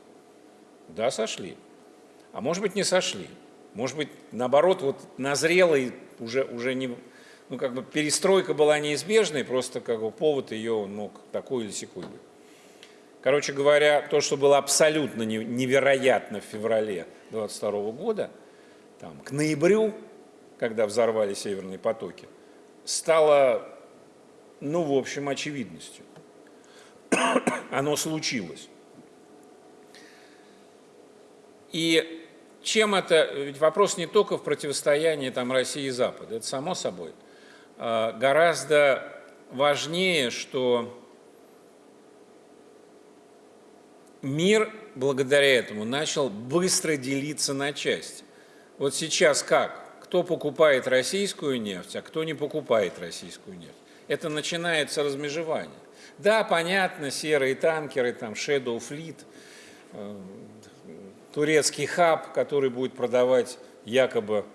Да, сошли. А может быть, не сошли. Может быть, наоборот, вот назрело и уже, уже не... Ну, как бы перестройка была неизбежной, просто как бы повод ее он мог такой или секой быть. Короче говоря, то, что было абсолютно невероятно в феврале 22 года, там, к ноябрю, когда взорвали северные потоки, стало ну, в общем, очевидностью. Оно случилось. И чем это, ведь вопрос не только в противостоянии там, России и Запада, это само собой. А, гораздо важнее, что мир благодаря этому начал быстро делиться на части. Вот сейчас как? Кто покупает российскую нефть, а кто не покупает российскую нефть? Это начинается размежевание. Да, понятно, серые танкеры, там, Shadow Fleet, э, турецкий хаб, который будет продавать якобы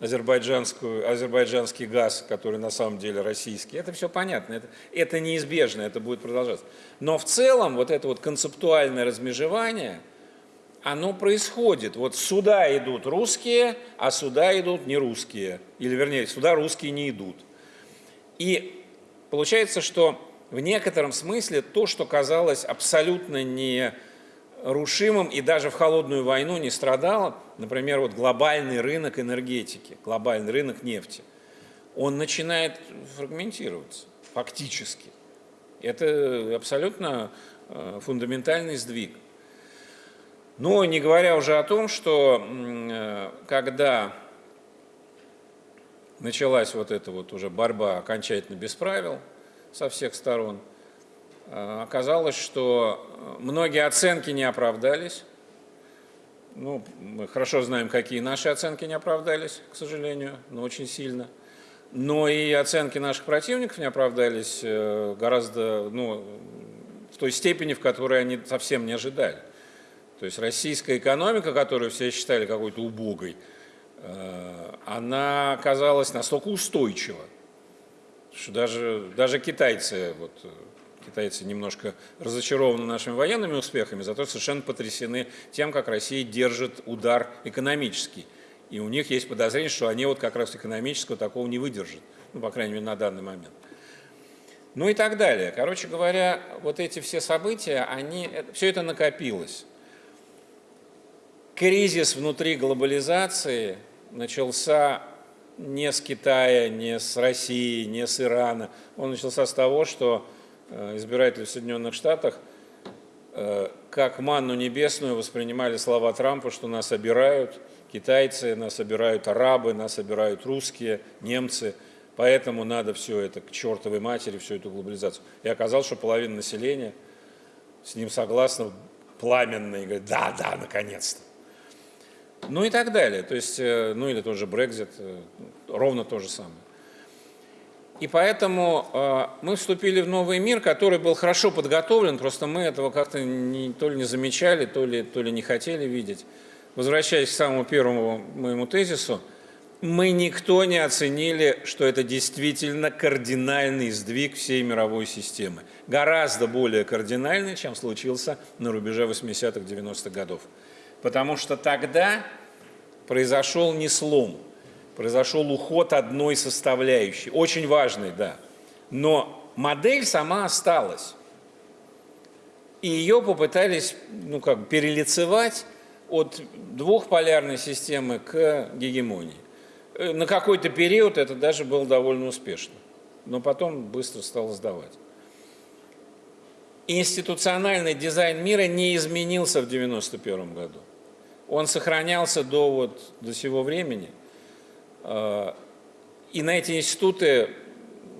азербайджанскую, азербайджанский газ, который на самом деле российский. Это все понятно, это, это неизбежно, это будет продолжаться. Но в целом вот это вот концептуальное размежевание, оно происходит. Вот сюда идут русские, а сюда идут не русские. Или вернее, сюда русские не идут. И получается, что в некотором смысле то, что казалось абсолютно не рушимым и даже в холодную войну не страдало, например, вот глобальный рынок энергетики, глобальный рынок нефти, он начинает фрагментироваться фактически. Это абсолютно э, фундаментальный сдвиг. Но не говоря уже о том, что э, когда началась вот эта вот уже борьба окончательно без правил со всех сторон – оказалось, что э, многие оценки не оправдались. Ну, мы хорошо знаем, какие наши оценки не оправдались, к сожалению, но очень сильно. Но и оценки наших противников не оправдались э, гораздо, ну, в той степени, в которой они совсем не ожидали. То есть российская экономика, которую все считали какой-то убогой, она оказалась настолько устойчива, что даже, даже китайцы вот, китайцы немножко разочарованы нашими военными успехами, зато совершенно потрясены тем, как Россия держит удар экономический. И у них есть подозрение, что они вот как раз экономического такого не выдержат, ну, по крайней мере, на данный момент. Ну и так далее. Короче говоря, вот эти все события, они, все это накопилось. Кризис внутри глобализации начался не с Китая, не с России, не с Ирана. Он начался с того, что Э, избиратели в Соединенных Штатах э, как манну небесную воспринимали слова Трампа, что нас обирают китайцы, нас обирают арабы, нас обирают русские, немцы, поэтому надо все это к чертовой матери, всю эту глобализацию. И оказалось, что половина населения с ним согласна пламенно и говорит, да, да, наконец-то. Ну и так далее. То есть, э, ну или тот же Брекзит, ровно то же самое. И поэтому э, мы вступили в новый мир, который был хорошо подготовлен, просто мы этого как-то то ли не замечали, то ли, то ли не хотели видеть. Возвращаясь к самому первому моему тезису, мы никто не оценили, что это действительно кардинальный сдвиг всей мировой системы. Гораздо более кардинальный, чем случился на рубеже 80-х, 90-х годов. Потому что тогда произошел не слом, произошел уход одной составляющей, очень важной, да. Но модель сама осталась. И ее попытались ну, как, перелицевать от двухполярной системы к гегемонии. Э, на какой-то период это даже было довольно успешно, но потом быстро стало сдавать. Институциональный дизайн мира не изменился в 1991 году. Он сохранялся до, вот, до сего времени – и на эти институты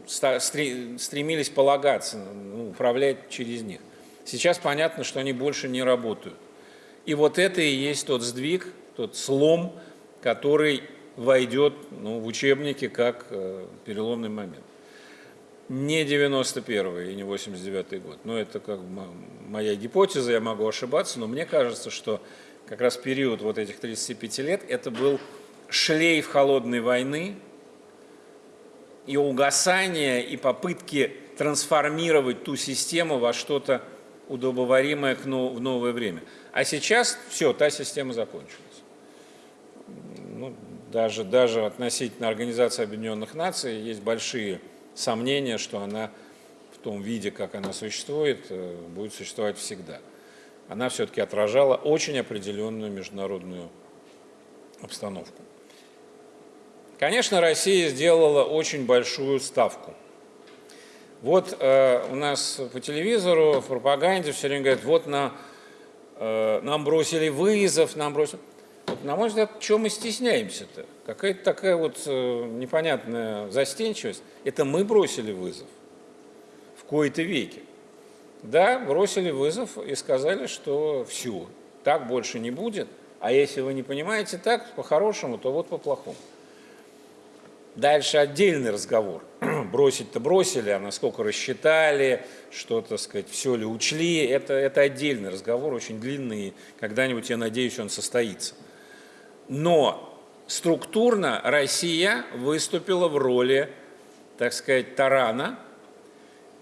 стремились полагаться, ну, управлять через них. Сейчас понятно, что они больше не работают. И вот это и есть тот сдвиг, тот слом, который войдет ну, в учебники как э, переломный момент. Не 91 и не 89 год. Но это как моя гипотеза, я могу ошибаться, но мне кажется, что как раз период вот этих 35 лет это был шлейф холодной войны, и угасание, и попытки трансформировать ту систему во что-то удобоваримое в новое время. А сейчас все, та система закончилась. Ну, даже, даже относительно Организации Объединенных Наций есть большие сомнения, что она в том виде, как она существует, э, будет существовать всегда. Она все-таки отражала очень определенную международную обстановку. Конечно, Россия сделала очень большую ставку. Вот э, у нас по телевизору, в пропаганде все время говорят, вот на, э, нам бросили вызов, нам бросили... Вот, на мой взгляд, чего мы стесняемся-то? Какая-то такая вот э, непонятная застенчивость. Это мы бросили вызов в кои-то веке. Да, бросили вызов и сказали, что все, так больше не будет – А если вы не понимаете так, по-хорошему, то вот по-плохому. Дальше отдельный разговор. Бросить-то бросили, а насколько рассчитали, что, так сказать, все ли учли, это, это отдельный разговор, очень длинный, когда-нибудь, я надеюсь, он состоится. Но структурно Россия выступила в роли, так сказать, тарана,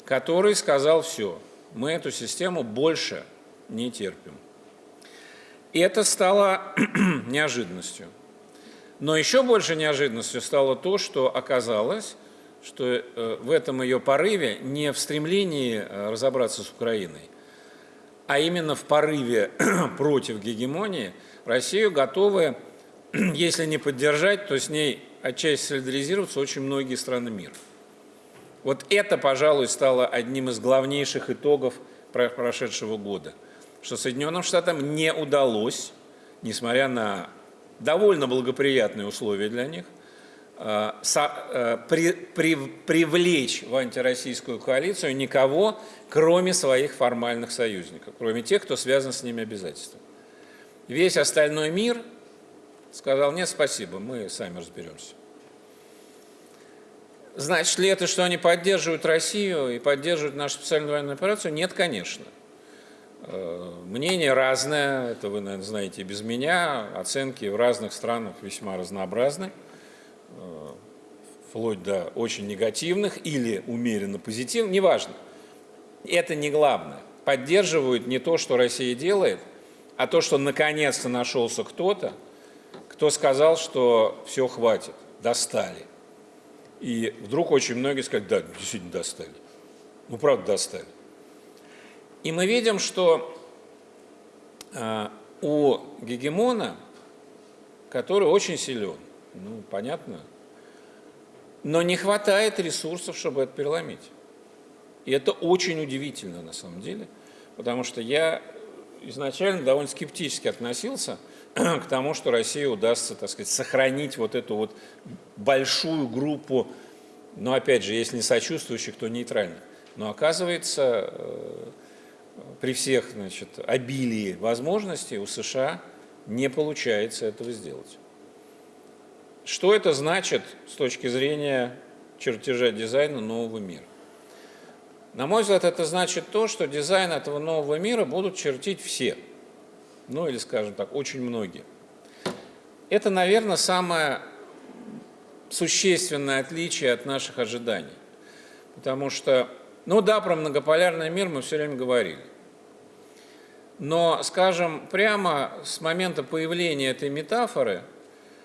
который сказал все, мы эту систему больше не терпим. И это стало неожиданностью. Но еще больше неожиданностью стало то, что оказалось, что э, в этом ее порыве не в стремлении э, разобраться с Украиной, а именно в порыве против гегемонии Россию готовы, если не поддержать, то с ней отчасти солидаризироваться очень многие страны мира. Вот это, пожалуй, стало одним из главнейших итогов прошедшего года, что Соединенным Штатам не удалось, несмотря на довольно благоприятные условия для них, э, э, при, при, привлечь в антироссийскую коалицию никого, кроме своих формальных союзников, кроме тех, кто связан с ними обязательствами. Весь остальной мир сказал, нет, спасибо, мы сами разберемся. Значит ли это, что они поддерживают Россию и поддерживают нашу специальную военную операцию? Нет, конечно. Э, мнение разное, это вы, наверное, знаете без меня, оценки в разных странах весьма разнообразны, э, вплоть до очень негативных или умеренно позитивных, неважно. Это не главное. Поддерживают не то, что Россия делает, а то, что наконец-то нашелся кто-то, кто сказал, что все хватит, достали. И вдруг очень многие сказали, да, действительно достали. Ну, правда, достали. И мы видим, что э, у гегемона, который очень силен, ну, понятно, но не хватает ресурсов, чтобы это переломить. И это очень удивительно на самом деле, потому что я изначально довольно скептически относился к тому, что России удастся, так сказать, сохранить вот эту вот большую группу, но опять же, если не сочувствующих, то нейтральных. Но оказывается, э, при всех значит, обилии возможностей у США не получается этого сделать. Что это значит с точки зрения чертежа дизайна нового мира? На мой взгляд, это значит то, что дизайн этого нового мира будут чертить все – ну или, скажем так, очень многие. Это, наверное, самое существенное отличие от наших ожиданий. Потому что, ну да, про многополярный мир мы все время говорили. Но, скажем, прямо с момента появления этой метафоры,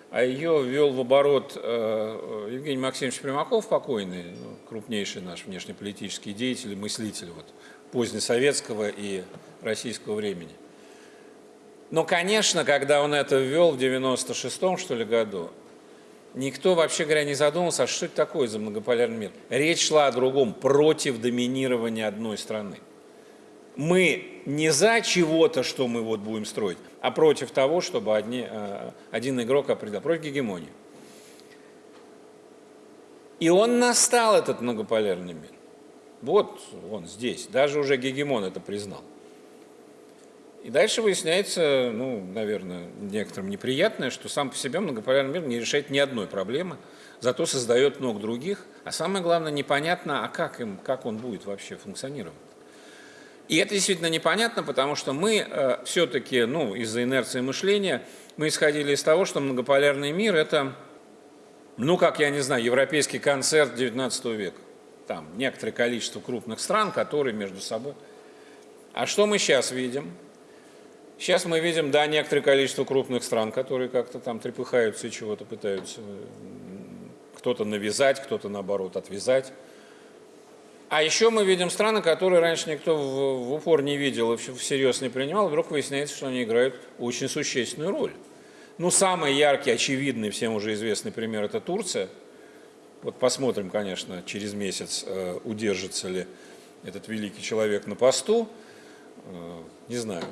а ее ввел в оборот э, Евгений Максимович Примаков, покойный, ну, крупнейший наш внешнеполитический деятель и мыслитель вот, позднесоветского и российского времени – но, конечно, когда он это ввел в 96-м, что ли, году, никто, вообще говоря, не задумался, а что это такое за многополярный мир. Речь шла о другом, против доминирования одной страны. Мы не за чего-то, что мы вот будем строить, а против того, чтобы одни, э, один игрок определил, против гегемонии. И он настал, этот многополярный мир. Вот он здесь, даже уже гегемон это признал. И дальше выясняется, ну, наверное, некоторым неприятное, что сам по себе многополярный мир не решает ни одной проблемы, зато создает много других, а самое главное, непонятно, а как, им, как он будет вообще функционировать. И это действительно непонятно, потому что мы э, все-таки, ну, из-за инерции мышления, мы исходили из того, что многополярный мир – это, ну, как, я не знаю, европейский концерт XIX века. Там некоторое количество крупных стран, которые между собой… А что мы сейчас видим? Сейчас мы видим, да, некоторое количество крупных стран, которые как-то там трепыхаются и чего-то пытаются кто-то навязать, кто-то, наоборот, отвязать. А еще мы видим страны, которые раньше никто в, в упор не видел и всерьез не принимал, вдруг выясняется, что они играют очень существенную роль. Ну, самый яркий, очевидный, всем уже известный пример – это Турция. Вот посмотрим, конечно, через месяц, э, удержится ли этот великий человек на посту. Э, не знаю.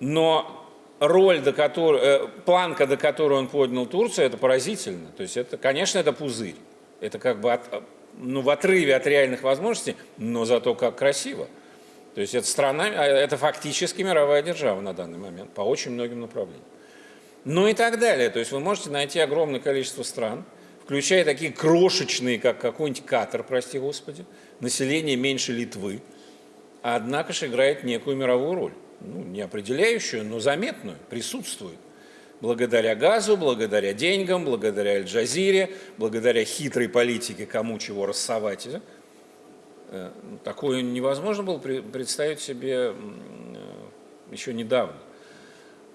Но роль, до которой, э, планка, до которой он поднял Турцию, это поразительно. То есть, это, конечно, это пузырь. Это как бы от, ну, в отрыве от реальных возможностей, но зато как красиво. То есть, это страна, а, это фактически мировая держава на данный момент по очень многим направлениям. Ну и так далее. То есть вы можете найти огромное количество стран, включая такие крошечные, как какой-нибудь Катар, прости господи, население меньше Литвы, однако же играет некую мировую роль. Ну, не определяющую, но заметную, присутствует. Благодаря газу, благодаря деньгам, благодаря Аль-Джазире, благодаря хитрой политике, кому чего рассовать. Э, такое невозможно было представить себе э, еще недавно.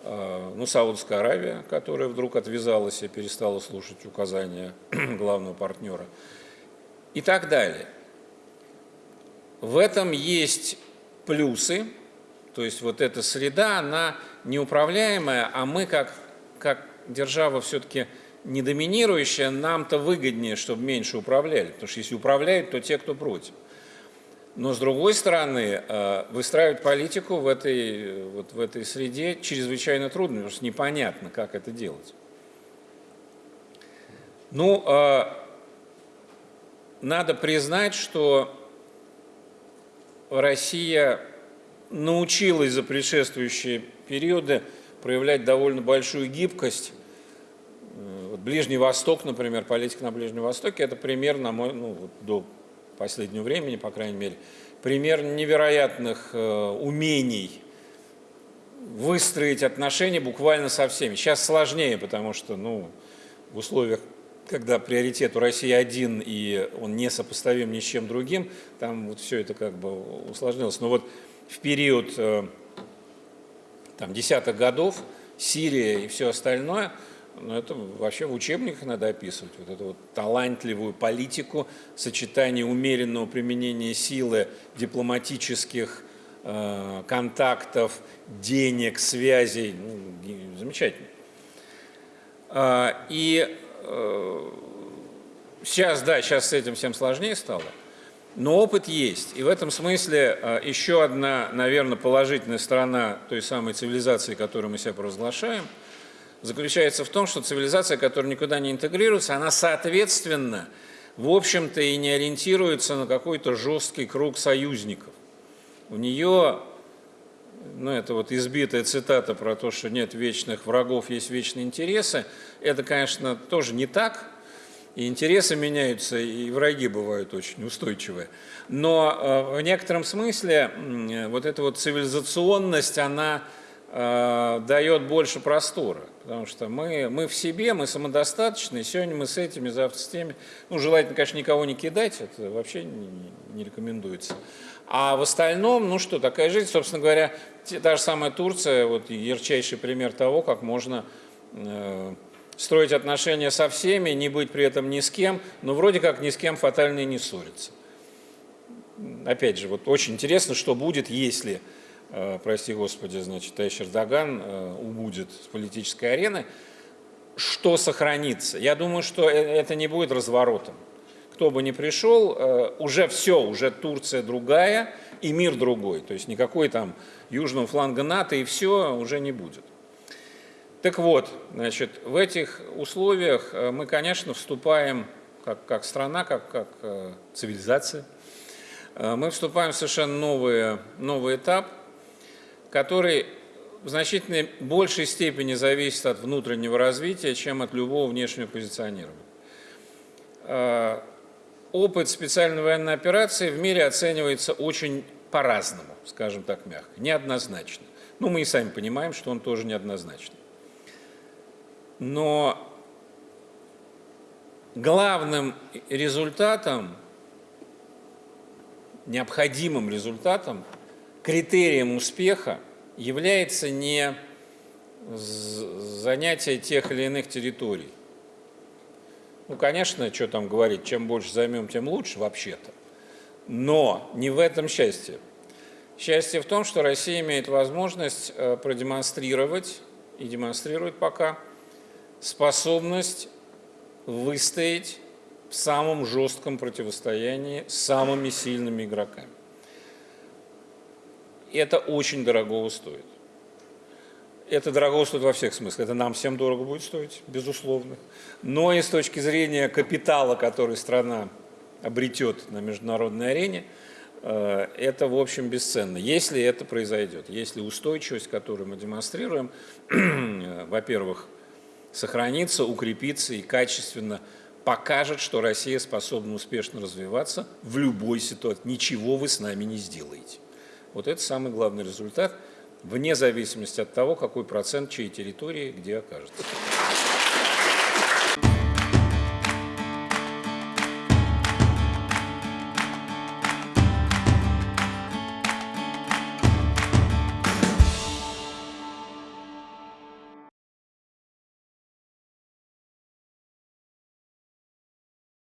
А, ну, Саудовская Аравия, которая вдруг отвязалась и перестала слушать указания главного партнера и так далее. В этом есть плюсы, то есть вот эта среда, она неуправляемая, а мы как, как держава все-таки не доминирующая, нам-то выгоднее, чтобы меньше управляли, потому что если управляют, то те, кто против. Но с другой стороны, э, выстраивать политику в этой, вот в этой среде чрезвычайно трудно, потому что непонятно, как это делать. Ну, э, надо признать, что Россия научилась за предшествующие периоды проявлять довольно большую гибкость. Э, вот Ближний Восток, например, политика на Ближнем Востоке, это пример, на мой, ну, вот до последнего времени, по крайней мере, пример невероятных э, умений выстроить отношения буквально со всеми. Сейчас сложнее, потому что ну, в условиях, когда приоритет у России один, и он не сопоставим ни с чем другим, там вот все это как бы усложнилось. Но вот в период э, там, десятых годов Сирия и все остальное – но это вообще в учебниках надо описывать. Вот эту вот талантливую политику, сочетание умеренного применения силы, дипломатических э, контактов, денег, связей. Ну, замечательно. Э, и э, сейчас, да, сейчас с этим всем сложнее стало. Но опыт есть. И в этом смысле э, еще одна, наверное, положительная сторона той самой цивилизации, которую мы себя провозглашаем – заключается в том, что цивилизация, которая никуда не интегрируется, она соответственно, в общем-то, и не ориентируется на какой-то жесткий круг союзников. У нее, ну это вот избитая цитата про то, что нет вечных врагов, есть вечные интересы, это, конечно, тоже не так, и интересы меняются, и враги бывают очень устойчивые. Но э, в некотором смысле вот эта вот цивилизационность, она э, дает больше простора. Потому что мы, мы в себе, мы самодостаточны, сегодня мы с этими, завтра с теми. Ну, желательно, конечно, никого не кидать, это вообще не, не рекомендуется. А в остальном, ну что, такая жизнь, собственно говоря, та же самая Турция, вот ярчайший пример того, как можно э, строить отношения со всеми, не быть при этом ни с кем, но вроде как ни с кем фатально и не ссориться. Опять же, вот очень интересно, что будет, если Э, прости господи, значит, Тайш Эрдоган э, убудет с политической арены, что сохранится? Я думаю, что э, это не будет разворотом. Кто бы ни пришел, уже все, уже Турция другая и мир другой. То есть никакой там южного фланга НАТО и все уже не будет. Так вот, значит, в этих условиях мы, конечно, вступаем как, как страна, как, как цивилизация, мы вступаем в совершенно новый, новый этап – который в значительно большей степени зависит от внутреннего развития, чем от любого внешнего позиционирования. Опыт специальной военной операции в мире оценивается очень по-разному, скажем так мягко, неоднозначно. Ну, мы и сами понимаем, что он тоже неоднозначный. Но главным результатом, необходимым результатом критерием успеха является не занятие тех или иных территорий. Ну, конечно, что там говорить, чем больше займем, тем лучше вообще-то. Но не в этом счастье. Счастье в том, что Россия имеет возможность э, продемонстрировать, и демонстрирует пока, способность выстоять в самом жестком противостоянии с самыми сильными игроками это очень дорого стоит. Это дорого стоит во всех смыслах. Это нам всем дорого будет стоить, безусловно. Но и с точки зрения капитала, который страна обретет на международной арене, э, это, в общем, бесценно. Если это произойдет, если устойчивость, которую мы демонстрируем, во-первых, сохранится, укрепится и качественно покажет, что Россия способна успешно развиваться в любой ситуации. Ничего вы с нами не сделаете. Вот это самый главный результат, вне зависимости от того, какой процент чьей территории где окажется.